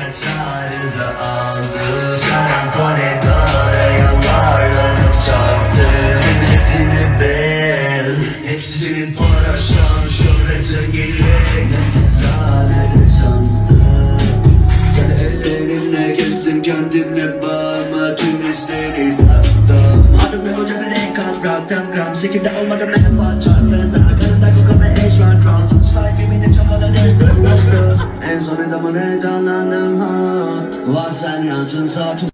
kaç arıza aldı. Şarampole yıllarlanıp çarptı Kıymetini bil Hepsi senin para şan şöhretin gelin Zalede şanstı. Ben kestim kendimle bağıma tüm izleri taktım Adımda koca bir ekran bıraktım gram Sikimde olmadı menfaat Varsan yansın saat